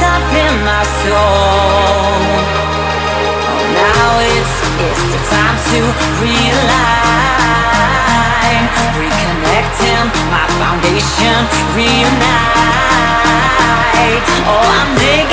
Up in my soul. Oh, Now it's, it's the time to realign Reconnecting my foundation, reunite. Oh, I'm digging